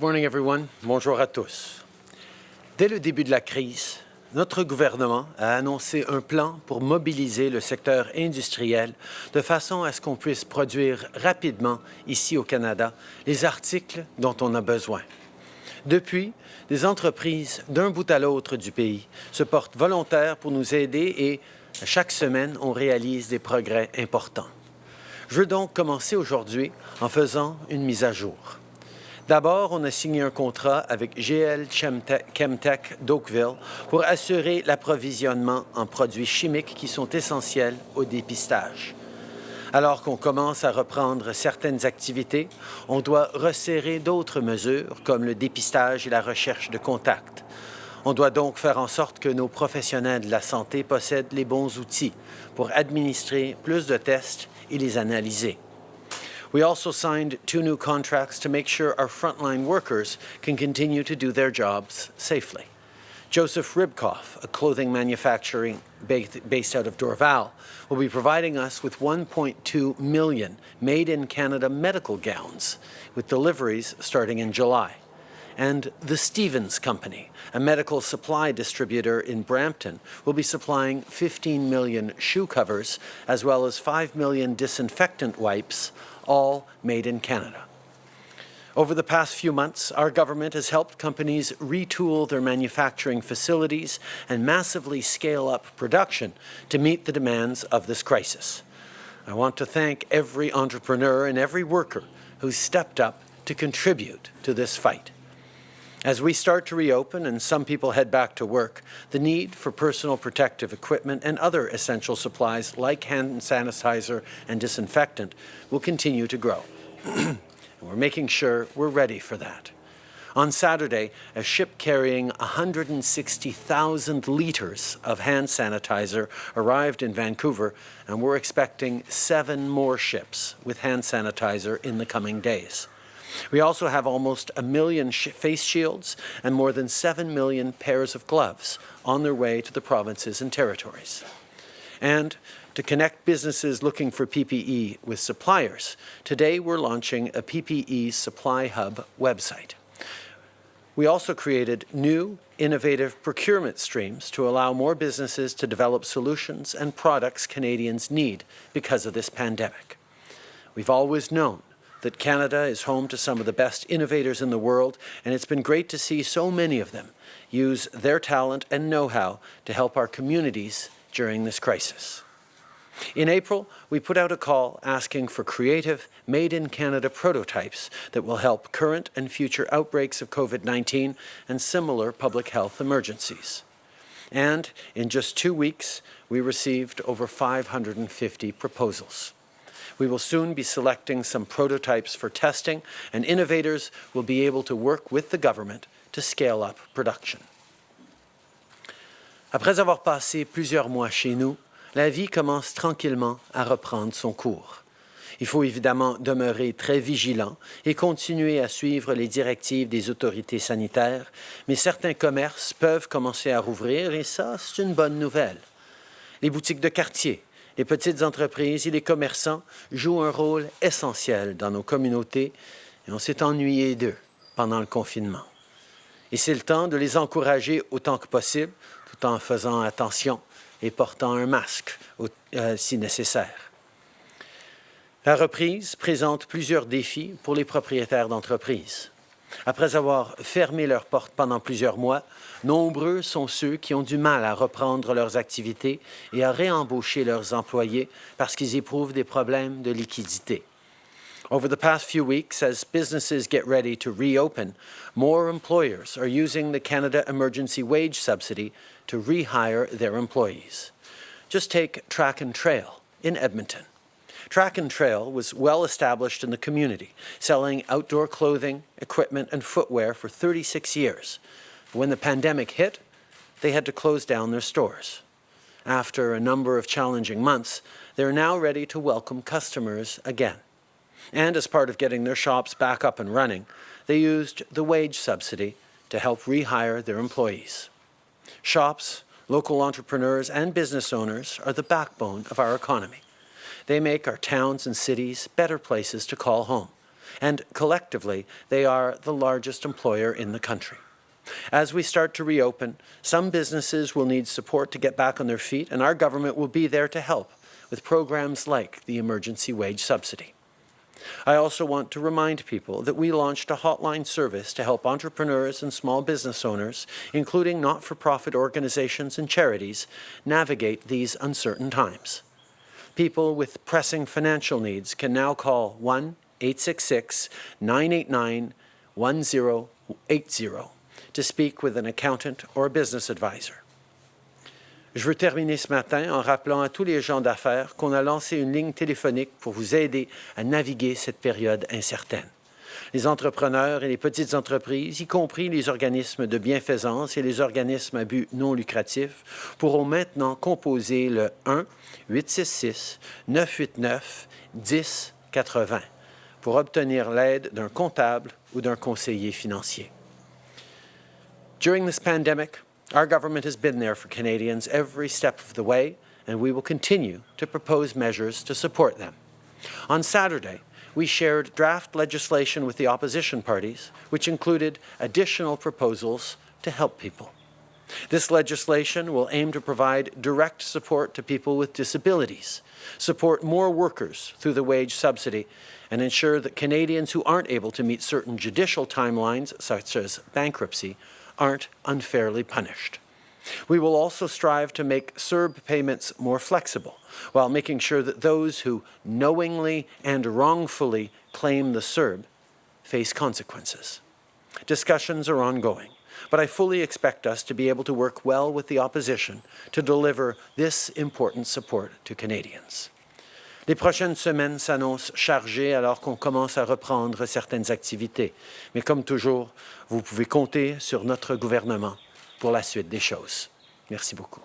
morning, everyone. Bonjour à tous. Dès le début de la crise, notre gouvernement a annoncé un plan pour mobiliser le secteur industriel de façon à ce qu'on puisse produire rapidement ici au Canada les articles dont on a besoin. Depuis, des entreprises d'un bout à l'autre du pays se portent volontaires pour nous aider et chaque semaine, on réalise des progrès importants. Je veux donc commencer aujourd'hui en faisant une mise à jour. D'abord, on a signé un contrat avec GL Chemtech d'Oakville pour assurer l'approvisionnement en produits chimiques qui sont essentiels au dépistage. Alors qu'on commence à reprendre certaines activités, on doit resserrer d'autres mesures comme le dépistage et la recherche de contacts. On doit donc faire en sorte que nos professionnels de la santé possèdent les bons outils pour administrer plus de tests et les analyser. We also signed two new contracts to make sure our frontline workers can continue to do their jobs safely. Joseph Ribkoff, a clothing manufacturing based out of Dorval, will be providing us with 1.2 million made-in-Canada medical gowns, with deliveries starting in July. And the Stevens Company, a medical supply distributor in Brampton, will be supplying 15 million shoe covers as well as 5 million disinfectant wipes all made in Canada. Over the past few months, our government has helped companies retool their manufacturing facilities and massively scale up production to meet the demands of this crisis. I want to thank every entrepreneur and every worker who stepped up to contribute to this fight. As we start to reopen and some people head back to work, the need for personal protective equipment and other essential supplies like hand sanitizer and disinfectant will continue to grow. we're making sure we're ready for that. On Saturday, a ship carrying 160,000 litres of hand sanitizer arrived in Vancouver, and we're expecting seven more ships with hand sanitizer in the coming days. We also have almost a million sh face shields and more than 7 million pairs of gloves on their way to the provinces and territories. And to connect businesses looking for PPE with suppliers, today we're launching a PPE Supply Hub website. We also created new, innovative procurement streams to allow more businesses to develop solutions and products Canadians need because of this pandemic. We've always known that Canada is home to some of the best innovators in the world, and it's been great to see so many of them use their talent and know-how to help our communities during this crisis. In April, we put out a call asking for creative, made-in-Canada prototypes that will help current and future outbreaks of COVID-19 and similar public health emergencies. And in just two weeks, we received over 550 proposals. We will soon be selecting some prototypes for testing, and innovators will be able to work with the government to scale up production. Après avoir passé plusieurs mois chez nous, la vie commence tranquillement à reprendre son cours. Il faut évidemment demeurer très vigilant et continuer à suivre les directives des autorités sanitaires, mais certains commerces peuvent commencer à rouvrir et ça, c'est une bonne nouvelle. Les boutiques de quartier, les petites entreprises et les commerçants jouent un rôle essentiel dans nos communautés et on s'est ennuyé d'eux pendant le confinement. Et c'est le temps de les encourager autant que possible, tout en faisant attention et portant un masque euh, si nécessaire. La reprise présente plusieurs défis pour les propriétaires d'entreprises. Après avoir fermé leurs portes pendant plusieurs mois, nombreux sont ceux qui ont du mal à reprendre leurs activités et à réembaucher leurs employés parce qu'ils éprouvent des problèmes de liquidité. Over the past few weeks, as businesses get ready to reopen, more employers are using the Canada Emergency Wage Subsidy to rehire their employees. Just take Track and Trail in Edmonton. Track and Trail was well established in the community, selling outdoor clothing, equipment, and footwear for 36 years. When the pandemic hit, they had to close down their stores. After a number of challenging months, they're now ready to welcome customers again. And as part of getting their shops back up and running, they used the wage subsidy to help rehire their employees. Shops, local entrepreneurs, and business owners are the backbone of our economy. They make our towns and cities better places to call home. and collectively, they are the largest employer in the country. As we start to reopen, some businesses will need support to get back on their feet, and our government will be there to help with programs like the Emergency Wage Subsidy. I also want to remind people that we launched a hotline service to help entrepreneurs and small business owners, including not-for-profit organizations and charities, navigate these uncertain times. People with pressing financial needs can now call 1-866-989-1080 to speak with an accountant or a business advisor. Je veux terminer ce matin en rappelant à tous les gens d'affaires qu'on a lancé une ligne téléphonique pour vous aider à naviguer cette période incertaine. Les entrepreneurs et les petites entreprises, y compris les organismes de bienfaisance et les organismes à but non lucratif, pourront maintenant composer le 1-866-989-1080 pour obtenir l'aide d'un comptable ou d'un conseiller financier. During this pandemic, Our government has been there for Canadians every step of the way, and we will continue to propose measures to support them. On Saturday, we shared draft legislation with the opposition parties, which included additional proposals to help people. This legislation will aim to provide direct support to people with disabilities, support more workers through the wage subsidy, and ensure that Canadians who aren't able to meet certain judicial timelines, such as bankruptcy, aren't unfairly punished. We will also strive to make CERB payments more flexible while making sure that those who knowingly and wrongfully claim the CERB face consequences. Discussions are ongoing, but I fully expect us to be able to work well with the opposition to deliver this important support to Canadians. Les prochaines semaines s'annoncent chargées alors qu'on commence à reprendre certaines activités. Mais comme toujours, vous pouvez compter sur notre gouvernement pour la suite des choses. Merci beaucoup.